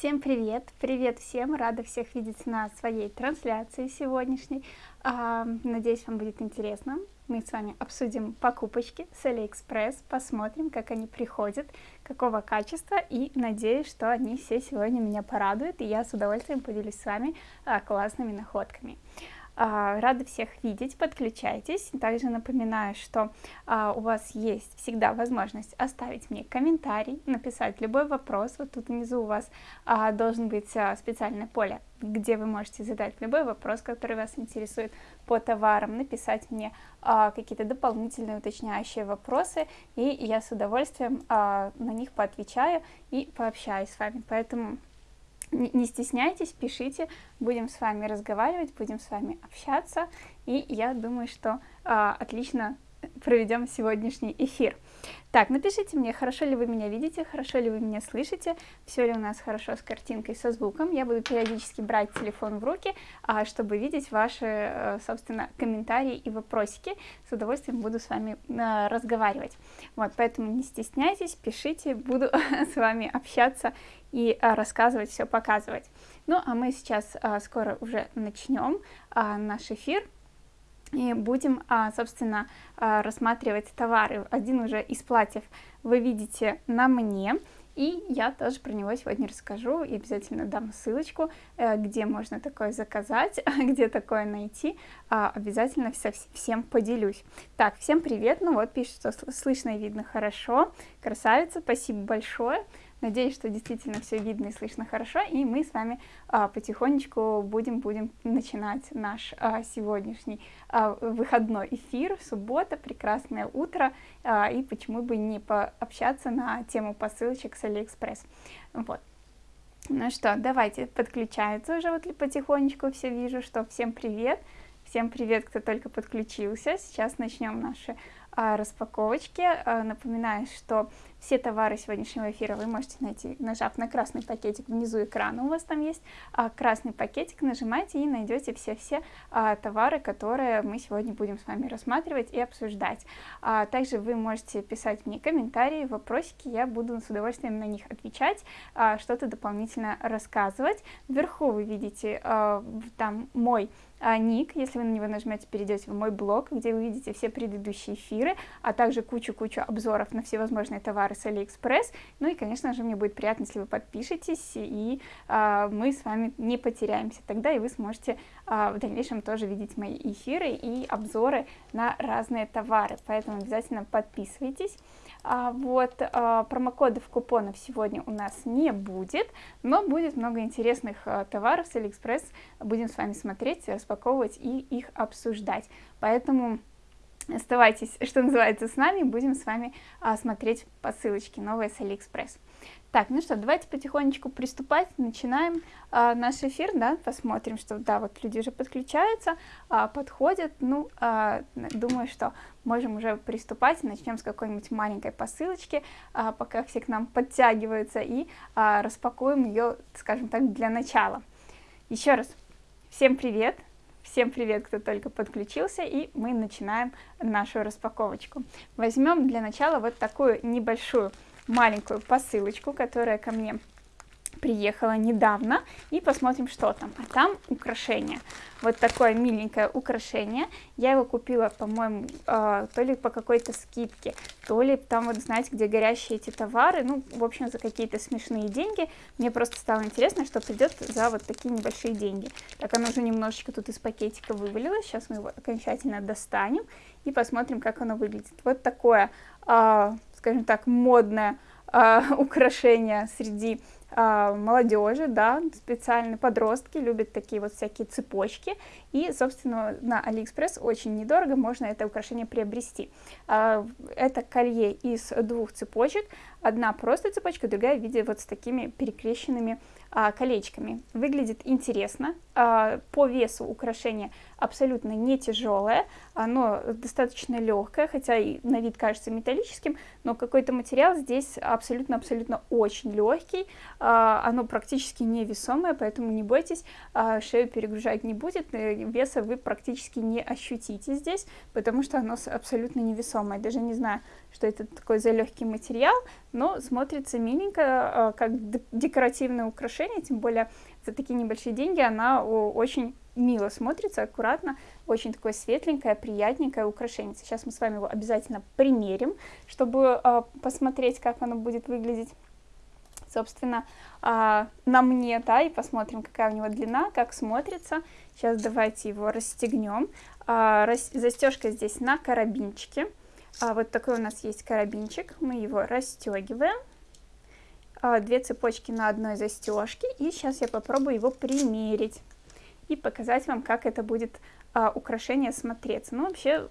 Всем привет! Привет всем! Рада всех видеть на своей трансляции сегодняшней. А, надеюсь, вам будет интересно. Мы с вами обсудим покупочки с AliExpress, посмотрим, как они приходят, какого качества, и надеюсь, что они все сегодня меня порадуют, и я с удовольствием поделюсь с вами а, классными находками. А, рада всех видеть, подключайтесь. Также напоминаю, что а, у вас есть всегда возможность оставить мне комментарий, написать любой вопрос. Вот тут внизу у вас а, должен быть специальное поле, где вы можете задать любой вопрос, который вас интересует по товарам, написать мне какие-то дополнительные уточняющие вопросы, и я с удовольствием на них поотвечаю и пообщаюсь с вами. Поэтому не стесняйтесь, пишите, будем с вами разговаривать, будем с вами общаться, и я думаю, что а, отлично проведем сегодняшний эфир. Так, напишите мне, хорошо ли вы меня видите, хорошо ли вы меня слышите, все ли у нас хорошо с картинкой, со звуком. Я буду периодически брать телефон в руки, а, чтобы видеть ваши, э, собственно, комментарии и вопросики. С удовольствием буду с вами а, разговаривать. Вот, поэтому не стесняйтесь, пишите, буду с вами общаться и а, рассказывать, все показывать. Ну, а мы сейчас скоро уже начнем наш эфир и будем, а, собственно, а, рассматривать товары. Один уже из платьев вы видите на мне, и я тоже про него сегодня расскажу и обязательно дам ссылочку, э, где можно такое заказать, где такое найти. А, обязательно всем поделюсь. Так, всем привет. Ну вот, пишет, что слышно и видно хорошо. Красавица, спасибо большое. Надеюсь, что действительно все видно и слышно хорошо, и мы с вами а, потихонечку будем, будем начинать наш а, сегодняшний а, выходной эфир, суббота, прекрасное утро, а, и почему бы не пообщаться на тему посылочек с Алиэкспресс. Вот. Ну что, давайте, подключается уже вот потихонечку, все вижу, что всем привет, всем привет, кто только подключился, сейчас начнем наши распаковочки. А, напоминаю, что все товары сегодняшнего эфира вы можете найти, нажав на красный пакетик внизу экрана, у вас там есть а, красный пакетик, нажимайте и найдете все-все товары, которые мы сегодня будем с вами рассматривать и обсуждать. Также вы можете писать мне комментарии, вопросики, я буду с удовольствием на них отвечать, что-то дополнительно рассказывать. Вверху вы видите там мой а, ник, если вы на него нажмете, перейдете в мой блог, где вы видите все предыдущие эфиры, а также кучу-кучу обзоров на всевозможные товары с AliExpress. Ну и, конечно же, мне будет приятно, если вы подпишетесь, и а, мы с вами не потеряемся. Тогда и вы сможете а, в дальнейшем тоже видеть мои эфиры и обзоры на разные товары. Поэтому обязательно подписывайтесь. А, вот, а, промокодов, купонов сегодня у нас не будет, но будет много интересных а, товаров с Алиэкспресс. Будем с вами смотреть, распаковывать и их обсуждать. Поэтому оставайтесь, что называется, с нами, будем с вами а, смотреть посылочки новые с Алиэкспресс. Так, ну что, давайте потихонечку приступать, начинаем а, наш эфир, да, посмотрим, что, да, вот люди уже подключаются, а, подходят, ну, а, думаю, что можем уже приступать, начнем с какой-нибудь маленькой посылочки, а, пока все к нам подтягиваются, и а, распакуем ее, скажем так, для начала. Еще раз, всем привет! Всем привет, кто только подключился, и мы начинаем нашу распаковочку. Возьмем для начала вот такую небольшую маленькую посылочку, которая ко мне приехала недавно, и посмотрим, что там. А там украшение. Вот такое миленькое украшение. Я его купила, по-моему, э, то ли по какой-то скидке, то ли там, вот знаете, где горящие эти товары, ну, в общем, за какие-то смешные деньги. Мне просто стало интересно, что придет за вот такие небольшие деньги. Так, оно уже немножечко тут из пакетика вывалилось. Сейчас мы его окончательно достанем и посмотрим, как оно выглядит. Вот такое, скажем так, модное э, украшение среди э, молодежи, да, специально подростки любят такие вот всякие цепочки, и, собственно, на Алиэкспресс очень недорого можно это украшение приобрести. Это колье из двух цепочек, одна просто цепочка, другая в виде вот с такими перекрещенными а, колечками. Выглядит интересно, а, по весу украшение абсолютно не тяжелое, оно достаточно легкое, хотя и на вид кажется металлическим, но какой-то материал здесь абсолютно-абсолютно очень легкий, а, оно практически невесомое, поэтому не бойтесь, а, шею перегружать не будет, э, веса вы практически не ощутите здесь, потому что оно абсолютно невесомое. Даже не знаю, что это такой за легкий материал, но смотрится миленько, а, как декоративное украшение, тем более за такие небольшие деньги она очень мило смотрится, аккуратно, очень такое светленькое, приятненькое украшение. Сейчас мы с вами его обязательно примерим, чтобы э, посмотреть, как оно будет выглядеть, собственно, э, на мне, да, и посмотрим, какая у него длина, как смотрится. Сейчас давайте его расстегнем. Э, рас... Застежка здесь на карабинчике. А вот такой у нас есть карабинчик, мы его расстегиваем. Две цепочки на одной застежке, и сейчас я попробую его примерить и показать вам, как это будет а, украшение смотреться. Ну, вообще,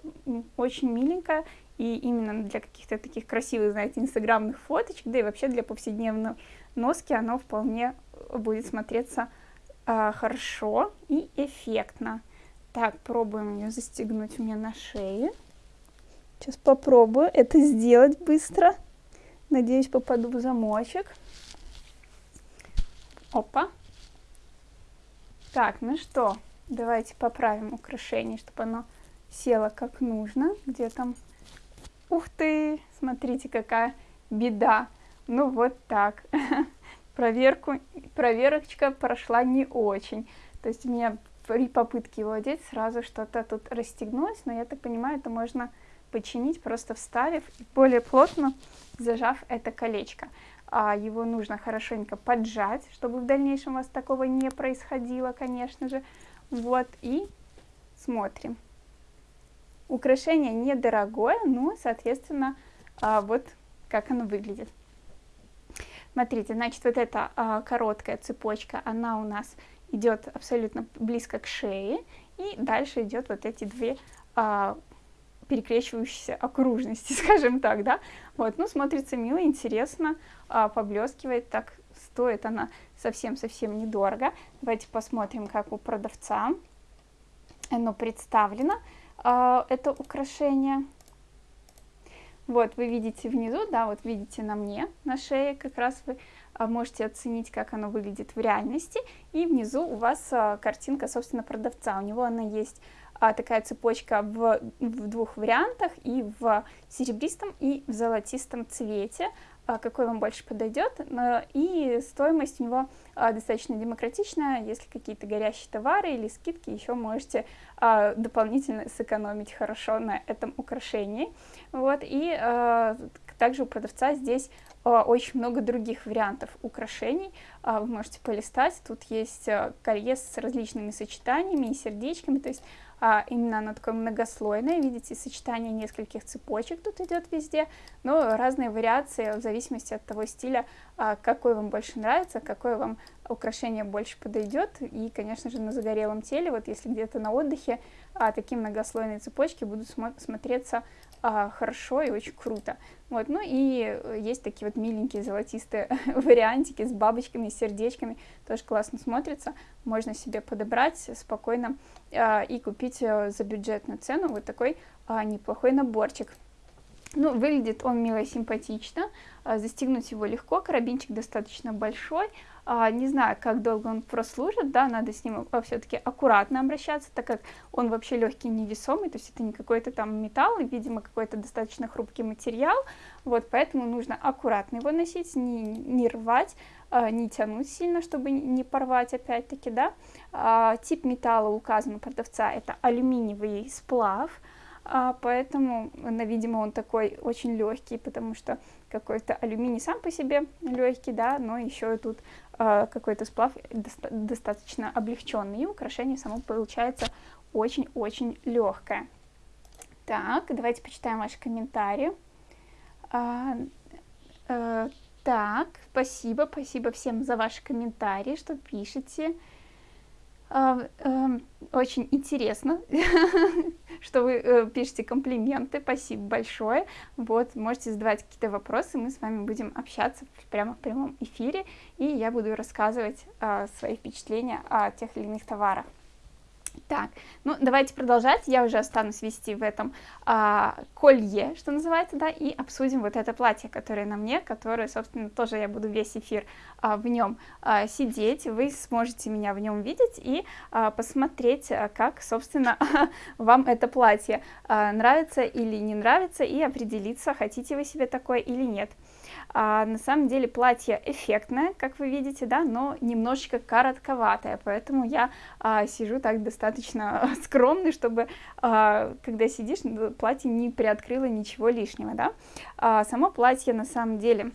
очень миленько, и именно для каких-то таких красивых, знаете, инстаграмных фоточек, да и вообще для повседневной носки оно вполне будет смотреться а, хорошо и эффектно. Так, пробуем ее застегнуть у меня на шее. Сейчас попробую это сделать быстро. Надеюсь, попаду в замочек. Опа. Так, ну что, давайте поправим украшение, чтобы оно село как нужно. Где там? Ух ты, смотрите, какая беда. Ну вот так. Проверку, проверочка прошла не очень. То есть у меня при попытке его одеть сразу что-то тут расстегнулось, но я так понимаю, это можно починить, просто вставив и более плотно зажав это колечко его нужно хорошенько поджать, чтобы в дальнейшем у вас такого не происходило, конечно же. Вот, и смотрим. Украшение недорогое, но, соответственно, а, вот как оно выглядит. Смотрите, значит, вот эта а, короткая цепочка, она у нас идет абсолютно близко к шее, и дальше идет вот эти две а, перекрещивающиеся окружности, скажем так, да. Вот, ну, смотрится мило, интересно, а, поблескивает, так стоит она совсем-совсем недорого. Давайте посмотрим, как у продавца оно представлено, а, это украшение. Вот, вы видите внизу, да, вот видите на мне, на шее, как раз вы а, можете оценить, как оно выглядит в реальности. И внизу у вас а, картинка, собственно, продавца. У него она есть а, такая цепочка в, в двух вариантах, и в серебристом, и в золотистом цвете, а, какой вам больше подойдет. И стоимость у него а, достаточно демократичная, если какие-то горящие товары или скидки, еще можете а, дополнительно сэкономить хорошо на этом украшении. Вот, и а, также у продавца здесь а, очень много других вариантов украшений. А, вы можете полистать, тут есть а, колье с различными сочетаниями и сердечками, то есть а, именно оно такое многослойное, видите, сочетание нескольких цепочек тут идет везде, но разные вариации в зависимости от того стиля, а, какой вам больше нравится, какое вам украшение больше подойдет, и, конечно же, на загорелом теле, вот если где-то на отдыхе, а, такие многослойные цепочки будут смо смотреться а, хорошо и очень круто. Вот, ну и э, есть такие вот миленькие золотистые вариантики с бабочками, с сердечками, тоже классно смотрится, можно себе подобрать спокойно а, и купить э, за бюджетную цену вот такой а, неплохой наборчик. Ну, выглядит он мило и симпатично, а, застегнуть его легко, карабинчик достаточно большой, а, не знаю, как долго он прослужит, да, надо с ним а, все-таки аккуратно обращаться, так как он вообще легкий, невесомый, то есть это не какой-то там металл, видимо, какой-то достаточно хрупкий материал, вот, поэтому нужно аккуратно его носить, не, не рвать, не тянуть сильно, чтобы не порвать опять-таки, да. Тип металла указан у продавца, это алюминиевый сплав, а, поэтому, видимо, он такой очень легкий, потому что какой-то алюминий сам по себе легкий, да, но еще и тут а, какой-то сплав доста достаточно облегченный, и украшение само получается очень-очень легкое. Так, давайте почитаем ваши комментарии. А, а, так, спасибо, спасибо всем за ваши комментарии, что пишете. Эм, очень интересно, что вы э, пишете комплименты, спасибо большое. Вот, можете задавать какие-то вопросы, мы с вами будем общаться прямо в прямом эфире, и я буду рассказывать а, свои впечатления о тех или иных товарах. Так, ну давайте продолжать. Я уже останусь вести в этом а, колье, что называется, да, и обсудим вот это платье, которое на мне, которое, собственно, тоже я буду весь эфир а, в нем а, сидеть. Вы сможете меня в нем видеть и а, посмотреть, а, как, собственно, вам это платье а, нравится или не нравится, и определиться, хотите вы себе такое или нет. А, на самом деле платье эффектное, как вы видите, да, но немножечко коротковатое, поэтому я а, сижу так достаточно скромный, чтобы, а, когда сидишь, платье не приоткрыло ничего лишнего, да. А, само платье на самом деле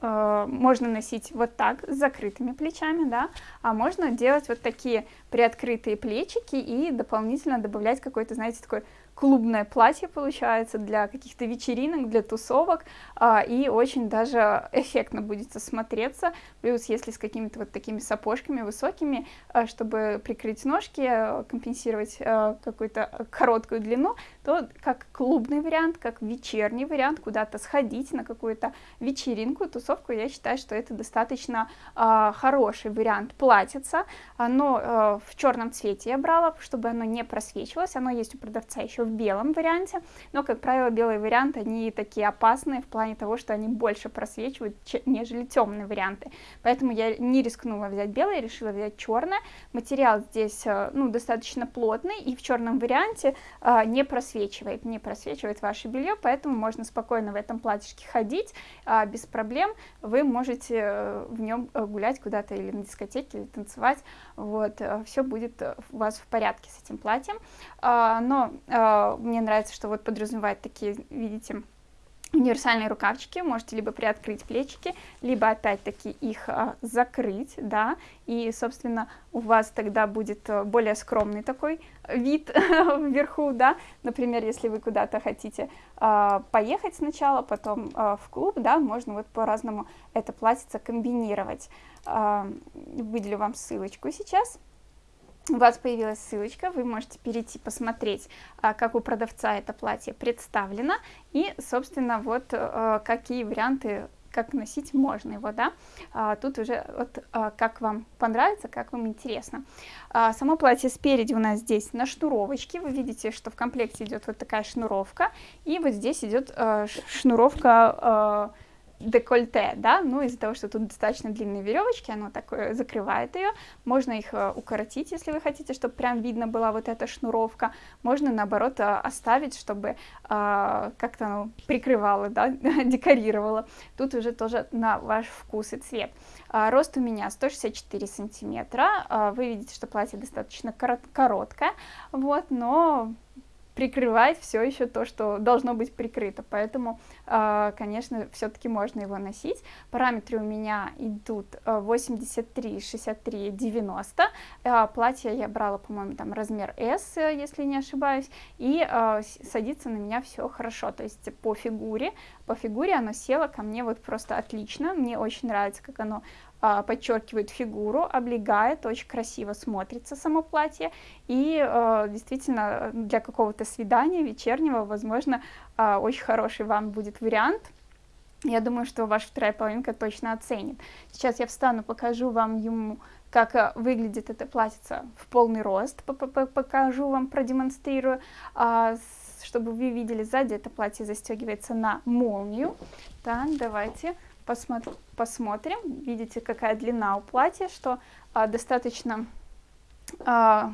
а, можно носить вот так, с закрытыми плечами, да, а можно делать вот такие приоткрытые плечики и дополнительно добавлять какой-то, знаете, такой клубное платье получается для каких-то вечеринок, для тусовок, а, и очень даже эффектно будет смотреться, плюс если с какими-то вот такими сапожками высокими, а, чтобы прикрыть ножки, а, компенсировать какую-то короткую длину, то как клубный вариант, как вечерний вариант, куда-то сходить на какую-то вечеринку, тусовку, я считаю, что это достаточно а, хороший вариант платьица, оно а, в черном цвете я брала, чтобы оно не просвечивалось, оно есть у продавца еще в белом варианте, но, как правило, белые варианты, они такие опасные в плане того, что они больше просвечивают, нежели темные варианты. Поэтому я не рискнула взять белый, решила взять черное. Материал здесь, э, ну, достаточно плотный, и в черном варианте э, не просвечивает, не просвечивает ваше белье, поэтому можно спокойно в этом платьишке ходить, э, без проблем. Вы можете в нем гулять куда-то или на дискотеке, или танцевать, вот, все будет у вас в порядке с этим платьем. Но мне нравится, что вот подразумевает такие, видите, универсальные рукавчики, можете либо приоткрыть плечики, либо опять-таки их а, закрыть, да, и, собственно, у вас тогда будет а, более скромный такой вид вверху, да, например, если вы куда-то хотите а, поехать сначала, потом а, в клуб, да, можно вот по-разному это платьице комбинировать. А, выделю вам ссылочку сейчас у вас появилась ссылочка, вы можете перейти посмотреть, а, как у продавца это платье представлено, и, собственно, вот а, какие варианты как носить можно его, да, а, тут уже вот как вам понравится, как вам интересно. само платье спереди у нас здесь на шнуровочке, вы видите, что в комплекте идет вот такая шнуровка, и вот здесь идет шнуровка декольте, да, ну из-за того, что тут достаточно длинные веревочки, оно такое закрывает ее, можно их э, укоротить, если вы хотите, чтобы прям видно была вот эта шнуровка, можно наоборот э, оставить, чтобы а, как-то оно прикрывало, да, декорировало, тут уже тоже на ваш вкус и цвет. А, рост у меня 164 сантиметра, а, вы видите, что платье достаточно короткое, вот, но прикрывает все еще то, что должно быть прикрыто, поэтому, а, конечно, все-таки можно его носить. Параметры у меня идут 83, 63, 90. Платье я брала, по-моему, там размер S, если не ошибаюсь, и а, садится на меня все хорошо, то есть по фигуре, по фигуре оно село ко мне вот просто отлично, мне очень нравится, как оно а, подчеркивает фигуру, облегает, очень красиво смотрится само платье, и а, действительно для какого-то свидания вечернего, возможно, а, очень хороший вам будет вариант. Я думаю, что ваша вторая половинка точно оценит. Сейчас я встану, покажу вам ему, как выглядит это платьице в полный рост, покажу вам, продемонстрирую, чтобы вы видели сзади, это платье застегивается на молнию. Так, давайте посмотр посмотрим. Видите, какая длина у платья, что а, достаточно а,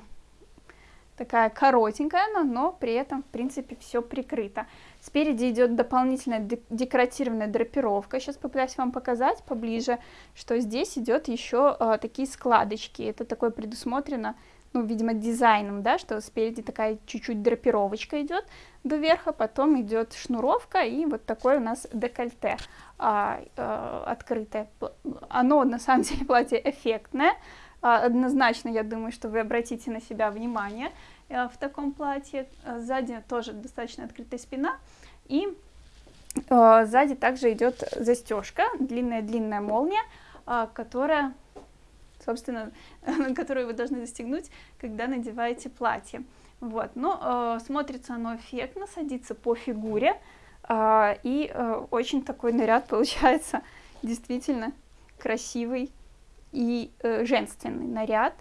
такая коротенькая, но, но при этом, в принципе, все прикрыто. Спереди идет дополнительная декоративная драпировка. Сейчас попытаюсь вам показать поближе, что здесь идет еще а, такие складочки. Это такое предусмотрено ну, видимо, дизайном, да, что спереди такая чуть-чуть драпировочка идет до верха, потом идет шнуровка и вот такое у нас декольте а, а, открытое. Оно на самом деле платье эффектное, а, однозначно я думаю, что вы обратите на себя внимание а, в таком платье. Сзади тоже достаточно открытая спина и сзади также идет застежка, длинная-длинная молния, которая собственно, которую вы должны застегнуть, когда надеваете платье. Вот, но э, смотрится оно эффектно, садится по фигуре, э, и э, очень такой наряд получается действительно красивый и э, женственный наряд.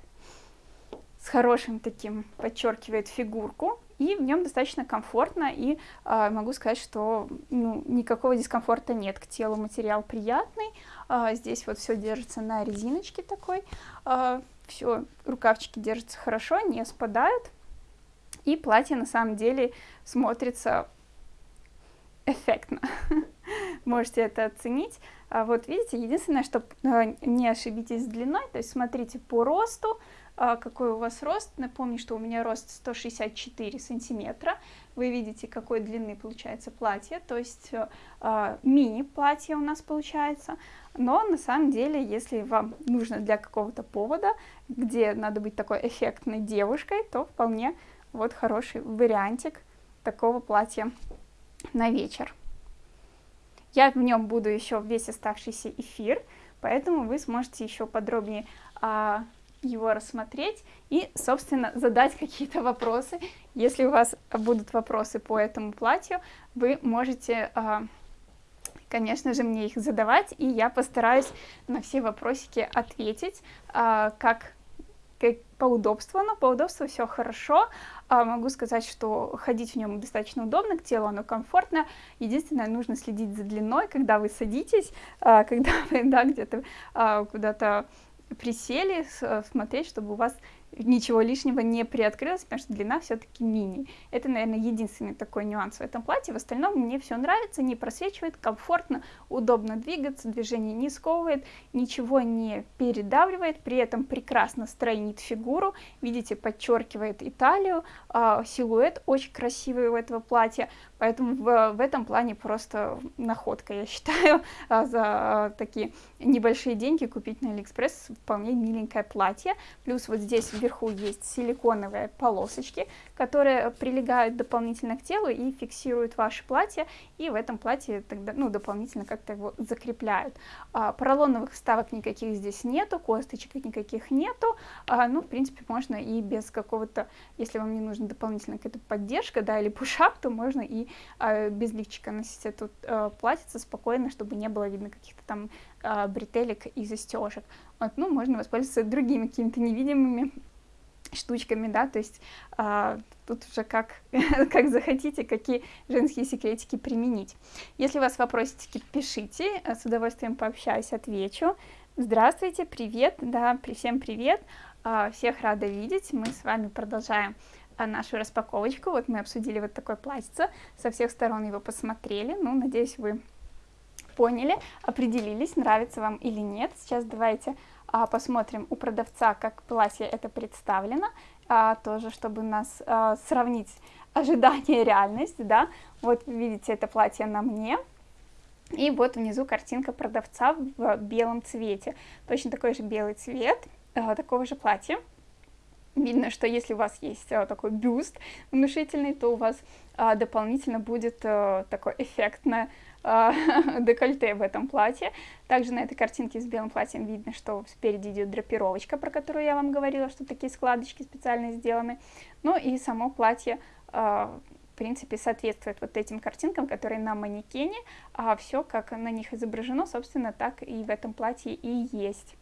с хорошим таким, подчеркивает фигурку, и в нем достаточно комфортно, и э, могу сказать, что ну, никакого дискомфорта нет, к телу материал приятный, э, здесь вот все держится на резиночке такой, все, рукавчики держатся хорошо, не спадают, и платье на самом деле смотрится эффектно. Можете это оценить. А вот видите, единственное, что не ошибитесь с длиной, то есть смотрите по росту, а, какой у вас рост. Напомню, что у меня рост 164 сантиметра. Вы видите, какой длины получается платье, то есть э, мини-платье у нас получается. Но на самом деле, если вам нужно для какого-то повода, где надо быть такой эффектной девушкой, то вполне вот хороший вариантик такого платья на вечер. Я в нем буду еще весь оставшийся эфир, поэтому вы сможете еще подробнее а, его рассмотреть и, собственно, задать какие-то вопросы. Если у вас будут вопросы по этому платью, вы можете, а, конечно же, мне их задавать, и я постараюсь на все вопросики ответить, а, как по удобству, но по удобству все хорошо. А, могу сказать, что ходить в нем достаточно удобно, к телу оно комфортно. Единственное, нужно следить за длиной, когда вы садитесь, а, когда вы да, где-то а, куда-то присели, смотреть, чтобы у вас ничего лишнего не приоткрылось, потому что длина все-таки мини. Это, наверное, единственный такой нюанс в этом платье. В остальном мне все нравится, не просвечивает, комфортно, удобно двигаться, движение не сковывает, ничего не передавливает, при этом прекрасно стройнит фигуру, видите, подчеркивает италию, э, силуэт очень красивый у этого платья, поэтому в, в этом плане просто находка, я считаю, а, за а, такие небольшие деньги купить на Алиэкспресс вполне миленькое платье, плюс вот здесь вверху есть силиконовые полосочки, которые прилегают дополнительно к телу и фиксируют ваше платье, и в этом платье тогда, ну, дополнительно как-то его закрепляют. А, поролоновых вставок никаких здесь нету, косточек никаких нету, а, ну, в принципе, можно и без какого-то, если вам не нужна дополнительная какая-то поддержка, да, или push-up, то можно и а, без лифчика носить эту а, платьице спокойно, чтобы не было видно каких-то там а, бретелек и застежек. Вот, ну, можно воспользоваться другими какими-то невидимыми штучками, да, то есть а, тут уже как, как захотите, какие женские секретики применить. Если у вас вопросики, пишите, с удовольствием пообщаюсь, отвечу. Здравствуйте, привет, да, всем привет, а, всех рада видеть, мы с вами продолжаем а, нашу распаковочку, вот мы обсудили вот такое платьице, со всех сторон его посмотрели, ну, надеюсь, вы поняли, определились, нравится вам или нет. Сейчас давайте посмотрим у продавца, как платье это представлено, а, тоже, чтобы нас а, сравнить ожидание и реальность, да. Вот видите, это платье на мне, и вот внизу картинка продавца в белом цвете. Точно такой же белый цвет, а, такого же платья. Видно, что если у вас есть а, такой бюст внушительный, то у вас а, дополнительно будет а, такое эффектное а, декольте в этом платье. Также на этой картинке с белым платьем видно, что спереди идет драпировочка, про которую я вам говорила, что такие складочки специально сделаны. Ну и само платье а, в принципе, соответствует вот этим картинкам, которые на манекене, а все, как на них изображено, собственно, так и в этом платье и есть.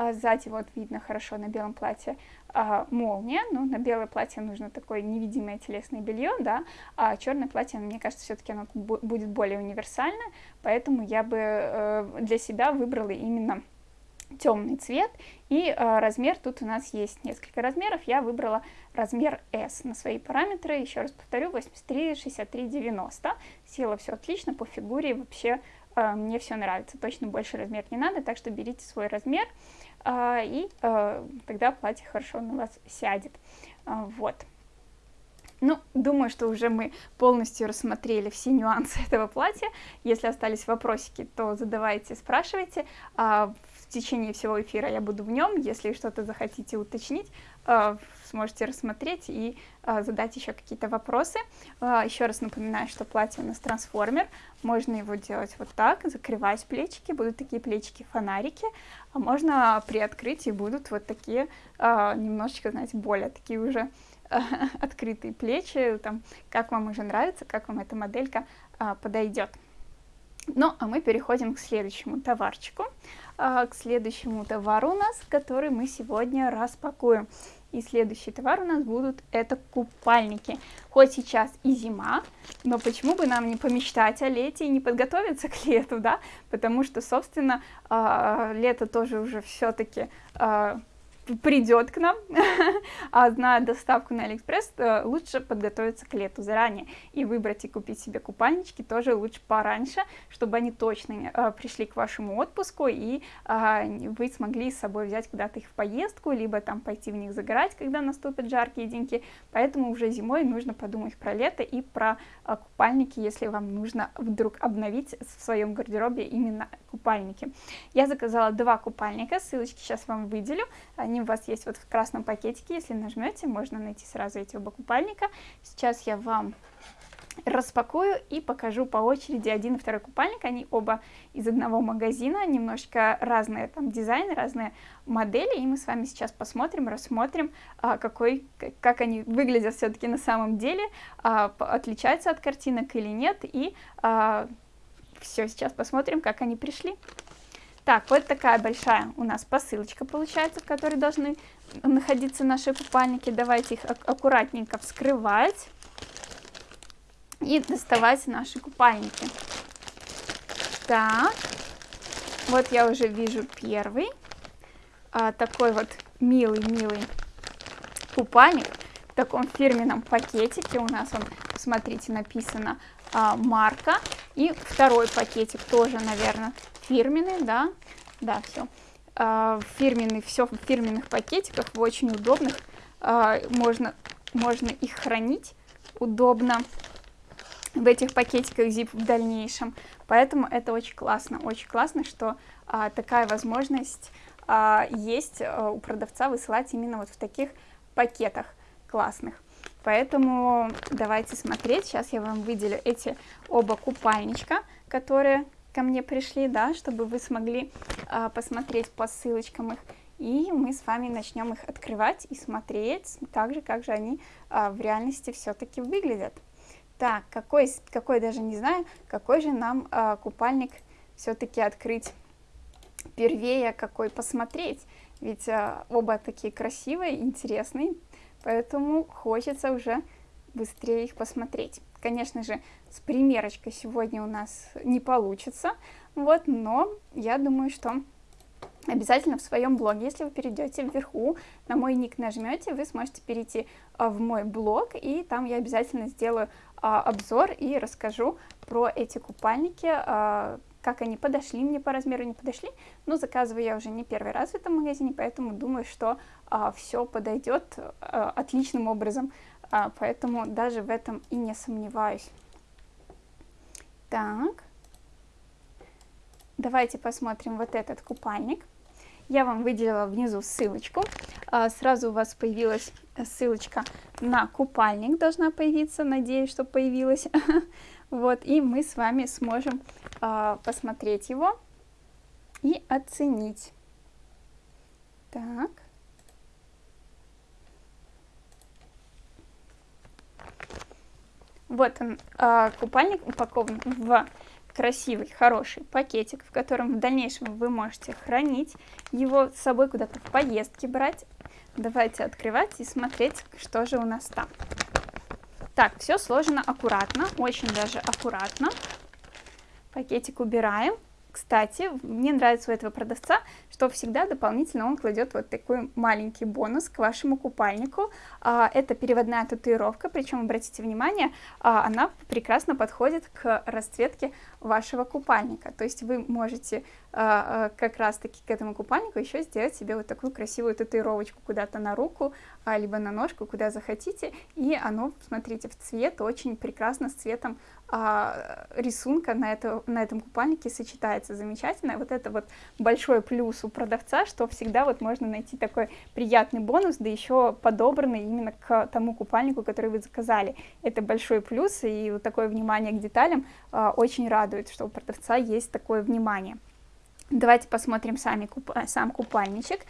А сзади вот видно хорошо на белом платье а, молния, ну, на белое платье нужно такое невидимое телесное белье, да, а черное платье, мне кажется, все-таки оно будет более универсальное, поэтому я бы э, для себя выбрала именно темный цвет, и э, размер, тут у нас есть несколько размеров, я выбрала размер S на свои параметры, еще раз повторю, 83, 63, 90, села все отлично, по фигуре вообще э, мне все нравится, точно больше размер не надо, так что берите свой размер, а, и а, тогда платье хорошо на вас сядет. А, вот. Ну, думаю, что уже мы полностью рассмотрели все нюансы этого платья. Если остались вопросики, то задавайте, спрашивайте. В течение всего эфира я буду в нем. Если что-то захотите уточнить, сможете рассмотреть и а, задать еще какие-то вопросы. А, еще раз напоминаю, что платье у нас трансформер. Можно его делать вот так, закрывать плечики, будут такие плечики-фонарики. А можно приоткрыть и будут вот такие немножечко, знаете, более такие уже открытые плечи. Там, как вам уже нравится, как вам эта моделька подойдет. Ну, а мы переходим к следующему товарчику. А, к следующему товару у нас, который мы сегодня распакуем. И следующий товар у нас будут это купальники. Хоть сейчас и зима, но почему бы нам не помечтать о лете и не подготовиться к лету, да? Потому что, собственно, э, лето тоже уже все-таки э, придет к нам, а зная доставку на Алиэкспресс, э, лучше подготовиться к лету заранее и выбрать и купить себе купальнички тоже лучше пораньше, чтобы они точно э, пришли к вашему отпуску и э, вы смогли с собой взять куда-то их в поездку, либо там пойти в них загорать, когда наступят жаркие деньки, поэтому уже зимой нужно подумать про лето и про купальники, если вам нужно вдруг обновить в своем гардеробе именно купальники. Я заказала два купальника, ссылочки сейчас вам выделю, они они у вас есть вот в красном пакетике, если нажмете, можно найти сразу эти оба купальника. Сейчас я вам распакую и покажу по очереди один и второй купальник. Они оба из одного магазина, немножечко разные там дизайны, разные модели. И мы с вами сейчас посмотрим, рассмотрим, а, какой, как они выглядят все-таки на самом деле, а, отличаются от картинок или нет. И а, все, сейчас посмотрим, как они пришли. Так, вот такая большая у нас посылочка получается, в которой должны находиться наши купальники. Давайте их аккуратненько вскрывать и доставать наши купальники. Так, вот я уже вижу первый. А, такой вот милый-милый купальник в таком фирменном пакетике. У нас он, смотрите, написано а, марка. И второй пакетик тоже, наверное, фирменный, да, да, все. А, фирменный, все в фирменных пакетиках, в очень удобных, а, можно, можно их хранить удобно в этих пакетиках zip в дальнейшем, поэтому это очень классно, очень классно, что а, такая возможность а, есть у продавца высылать именно вот в таких пакетах классных. Поэтому давайте смотреть, сейчас я вам выделю эти оба купальничка, которые ко мне пришли, да, чтобы вы смогли а, посмотреть по ссылочкам их. И мы с вами начнем их открывать и смотреть, так же, как же они а, в реальности все-таки выглядят. Так, какой, какой даже не знаю, какой же нам а, купальник все-таки открыть первее, какой посмотреть. Ведь а, оба такие красивые, интересные, поэтому хочется уже быстрее их посмотреть. Конечно же, с примерочкой сегодня у нас не получится, вот, но я думаю, что обязательно в своем блоге, если вы перейдете вверху, на мой ник нажмете, вы сможете перейти а, в мой блог, и там я обязательно сделаю а, обзор и расскажу про эти купальники, а, как они подошли мне по размеру, не подошли, но заказываю я уже не первый раз в этом магазине, поэтому думаю, что все подойдет отличным образом поэтому даже в этом и не сомневаюсь. Так, давайте посмотрим вот этот купальник. Я вам выделила внизу ссылочку. А, сразу у вас появилась ссылочка на купальник, должна появиться, надеюсь, что появилась. Вот, и мы с вами сможем а, посмотреть его и оценить. Так. Вот он, э, купальник упакован в красивый, хороший пакетик, в котором в дальнейшем вы можете хранить его с собой куда-то в поездке брать. Давайте открывать и смотреть, что же у нас там. Так, все сложено аккуратно, очень даже аккуратно. Пакетик убираем. Кстати, мне нравится у этого продавца, что всегда дополнительно он кладет вот такой маленький бонус к вашему купальнику. А, это переводная татуировка, причем, обратите внимание, а, она прекрасно подходит к расцветке вашего купальника. То есть вы можете а, как раз-таки к этому купальнику еще сделать себе вот такую красивую татуировочку куда-то на руку, либо на ножку, куда захотите. И оно, смотрите, в цвет очень прекрасно с цветом рисунка на, это, на этом купальнике сочетается замечательно. Вот это вот большой плюс у продавца, что всегда вот можно найти такой приятный бонус, да еще подобранный именно к тому купальнику, который вы заказали. Это большой плюс, и вот такое внимание к деталям а, очень радует, что у продавца есть такое внимание. Давайте посмотрим сами куп... сам купальничек.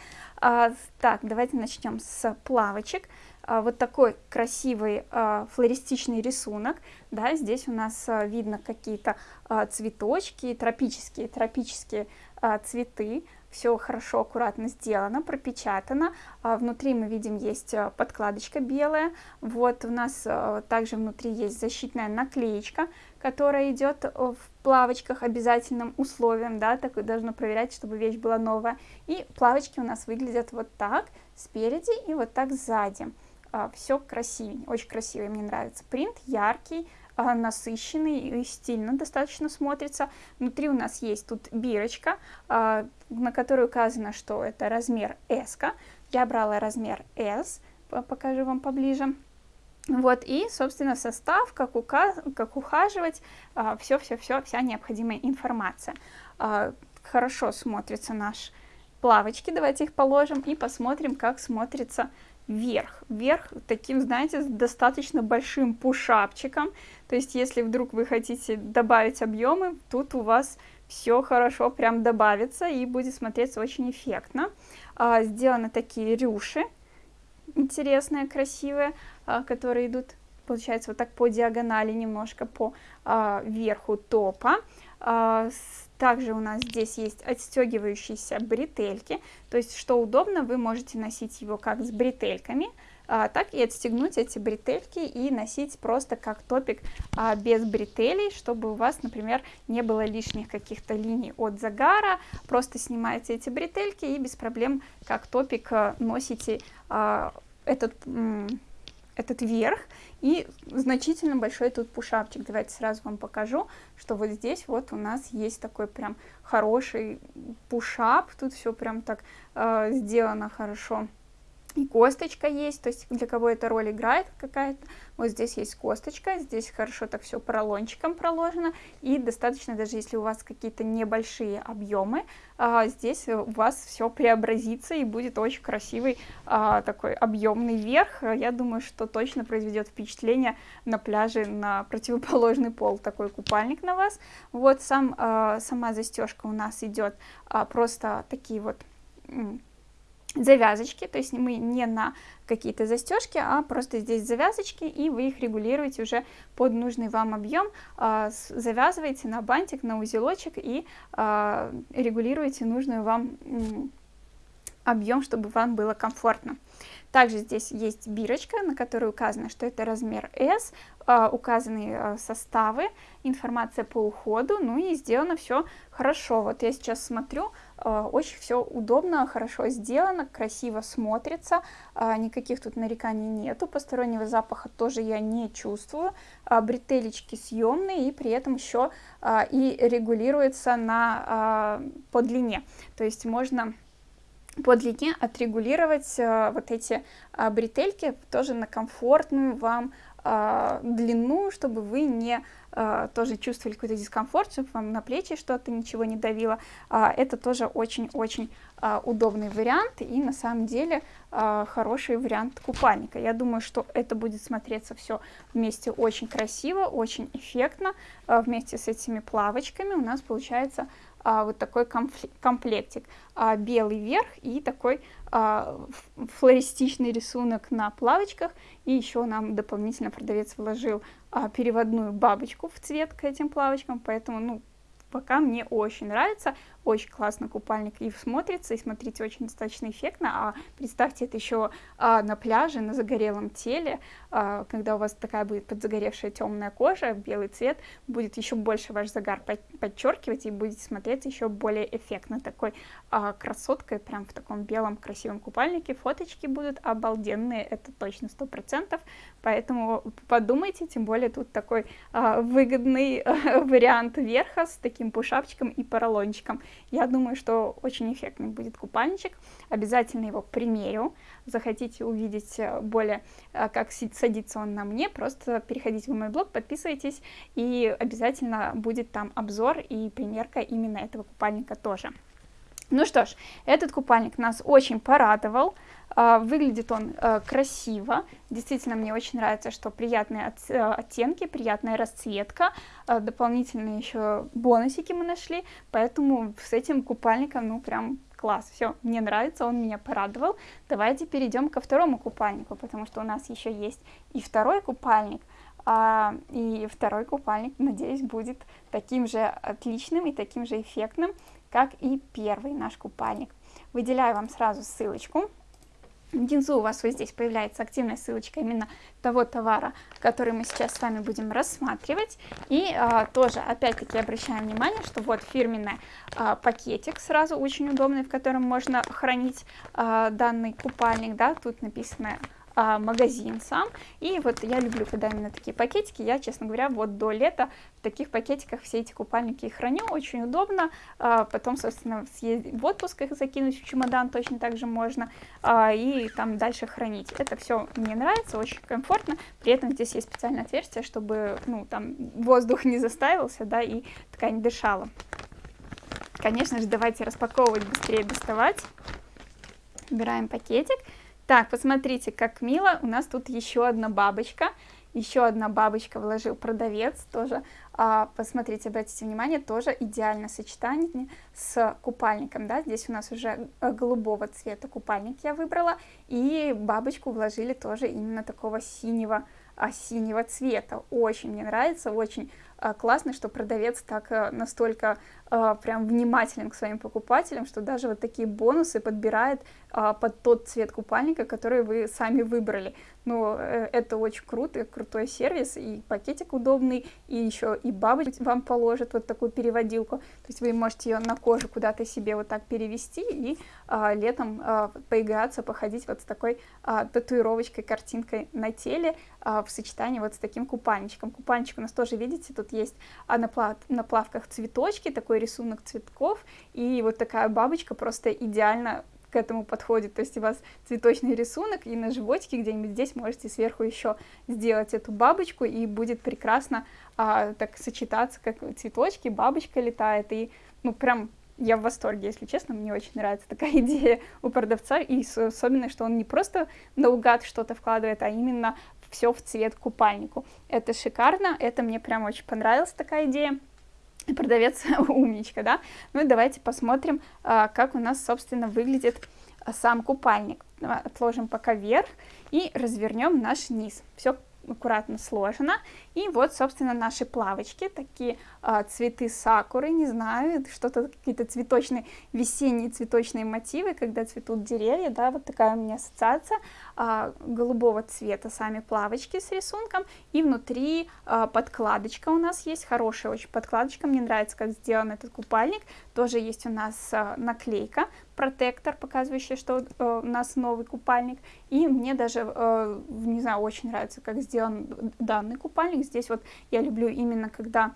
А, так, давайте начнем с плавочек. А, вот такой красивый а, флористичный рисунок. Да, здесь у нас а, видно какие-то а, цветочки, тропические, тропические а, цветы все хорошо, аккуратно сделано, пропечатано. А, внутри мы видим есть э, подкладочка белая. Вот у нас э, также внутри есть защитная наклеечка, которая идет э, в плавочках обязательным условием, да, так должно проверять, чтобы вещь была новая. И плавочки у нас выглядят вот так спереди и вот так сзади. А, все красивее, очень красивый, мне нравится принт, яркий, а, насыщенный и стильно достаточно смотрится. Внутри у нас есть тут бирочка, а, на которой указано, что это размер S. -ка. Я брала размер S, покажу вам поближе. Вот, и, собственно, состав, как, указ, как ухаживать, все-все-все, а, вся необходимая информация. Хорошо смотрится наш плавочки, давайте их положим и посмотрим, как смотрится вверх. Вверх таким, знаете, достаточно большим пушапчиком. То есть, если вдруг вы хотите добавить объемы, тут у вас все хорошо прям добавится и будет смотреться очень эффектно. А, сделаны такие рюши интересные, красивые, а, которые идут, получается, вот так по диагонали, немножко по а, верху топа. А, также у нас здесь есть отстегивающиеся бретельки, то есть что удобно, вы можете носить его как с бретельками, а, так и отстегнуть эти бретельки и носить просто как топик а, без бретелей, чтобы у вас, например, не было лишних каких-то линий от загара, просто снимаете эти бретельки и без проблем как топик а, носите а, этот этот верх и значительно большой тут пушапчик. Давайте сразу вам покажу, что вот здесь вот у нас есть такой прям хороший пушап. Тут все прям так э, сделано хорошо и косточка есть, то есть для кого эта роль играет какая-то. Вот здесь есть косточка, здесь хорошо так все поролончиком проложено, и достаточно, даже если у вас какие-то небольшие объемы, а, здесь у вас все преобразится и будет очень красивый а, такой объемный верх. Я думаю, что точно произведет впечатление на пляже на противоположный пол такой купальник на вас. Вот сам, а, сама застежка у нас идет просто такие вот завязочки, то есть мы не на какие-то застежки, а просто здесь завязочки, и вы их регулируете уже под нужный вам объем, а, завязываете на бантик, на узелочек и а, регулируете нужную вам объем, чтобы вам было комфортно. Также здесь есть бирочка, на которой указано, что это размер S, а, указаны а, составы, информация по уходу, ну и сделано все хорошо. Вот я сейчас смотрю, а, очень все удобно, хорошо сделано, красиво смотрится, никаких тут нареканий нету, постороннего запаха тоже я не чувствую, бретелечки съемные и при этом еще и регулируется на, по длине, то есть можно по длине отрегулировать э, вот эти э, бретельки тоже на комфортную вам э, длину, чтобы вы не э, тоже чувствовали какой-то дискомфорт, чтобы вам на плечи что-то ничего не давило. Это тоже очень-очень удобный вариант и на самом деле хороший вариант купальника. Я думаю, что это будет смотреться все вместе очень красиво, очень эффектно. Вместе с этими плавочками у нас получается а, вот такой комплектик. А, белый верх и такой а, флористичный рисунок на плавочках. И еще нам дополнительно продавец вложил а, переводную бабочку в цвет к этим плавочкам, поэтому, ну, пока мне очень нравится, очень классно купальник и смотрится, и смотрите, очень достаточно эффектно, а представьте это еще а, на пляже, на загорелом теле, а, когда у вас такая будет подзагоревшая темная кожа, белый цвет, будет еще больше ваш загар подчеркивать и будете смотреться еще более эффектно, такой а, красоткой, прям в таком белом красивом купальнике, фоточки будут обалденные, это точно сто процентов, поэтому подумайте, тем более тут такой а, выгодный а, вариант верха с таким пушапчиком и поролончиком, я думаю, что очень эффектный будет купальничек. Обязательно его примерю. Захотите увидеть э, более, э, как садится он на мне, просто переходите в мой блог, подписывайтесь, и обязательно будет там обзор и примерка именно этого купальника тоже. Ну что ж, этот купальник нас очень порадовал. А, выглядит он э, красиво, действительно мне очень нравится, что приятные э, оттенки, приятная расцветка, а, дополнительные еще бонусики мы нашли, поэтому с этим купальником, ну прям класс, все, мне нравится, он меня порадовал. Давайте перейдем ко второму купальнику, потому что у нас еще есть и второй купальник, А, и второй купальник, надеюсь, будет таким же отличным и таким же эффектным, как и первый наш купальник. Выделяю вам сразу ссылочку. Внизу у вас вот здесь появляется активная ссылочка именно того товара, который мы сейчас с вами будем рассматривать. И а, тоже, опять-таки, обращаем внимание, что вот фирменный а, пакетик сразу очень удобный, в котором можно хранить а, данный купальник, да, тут написано а, магазин сам. И вот я люблю, когда именно такие пакетики. Я, честно говоря, вот до лета в таких пакетиках все эти купальники храню. Очень удобно. А, потом, собственно, съездить в отпуск их закинуть в чемодан точно так же можно. А, и там дальше хранить. Это все мне нравится, очень комфортно. При этом здесь есть специальное отверстие, чтобы, ну, там воздух не заставился, да, и ткань дышала. Конечно же, давайте распаковывать быстрее, доставать. Убираем пакетик. Так, посмотрите, как мило. У нас тут еще одна бабочка. Еще одна бабочка вложил продавец тоже. А, посмотрите, обратите внимание, тоже идеальное сочетание с купальником. Да? Здесь у нас уже э, голубого цвета купальник я выбрала. И бабочку вложили тоже именно такого синего, а, синего цвета. Очень мне нравится, очень а, классно, что продавец так э, настолько а, прям внимателен к своим покупателям, что даже вот такие бонусы подбирает а, под тот цвет купальника, который вы сами выбрали. Ну, э, это очень круто, крутой сервис, и пакетик удобный, и еще и бабочка вам положит вот такую переводилку, то есть вы можете ее на кожу куда-то себе вот так перевести и а, летом а, поиграться, походить вот с такой а, татуировочкой, картинкой на теле а, в сочетании вот с таким купальничком. Купальничек у нас тоже, видите, тут есть а на, плав, на плавках цветочки, такой рисунок цветков, и вот такая бабочка просто идеально к этому подходит. То есть у вас цветочный рисунок, и на животике где-нибудь здесь можете сверху еще сделать эту бабочку, и будет прекрасно а, так сочетаться, как цветочки, бабочка летает, и ну прям я в восторге, если честно, мне очень нравится такая идея у продавца, и особенно, что он не просто наугад что-то вкладывает, а именно все в цвет купальнику. Это шикарно, это мне прям очень понравилась такая идея продавец умничка, да. Ну и давайте посмотрим, а, как у нас, собственно, выглядит а, сам купальник. Отложим пока вверх и развернем наш низ. Все аккуратно сложено. И вот, собственно, наши плавочки, такие а, цветы сакуры, не знаю, что-то, какие-то цветочные, весенние цветочные мотивы, когда цветут деревья, да, вот такая у меня ассоциация, а, голубого цвета сами плавочки с рисунком, и внутри а, подкладочка у нас есть, хорошая очень подкладочка, мне нравится, как сделан этот купальник, тоже есть у нас а, наклейка, протектор, показывающий, что э, у нас новый купальник. И мне даже, э, не знаю, очень нравится, как сделан данный купальник. Здесь вот я люблю именно, когда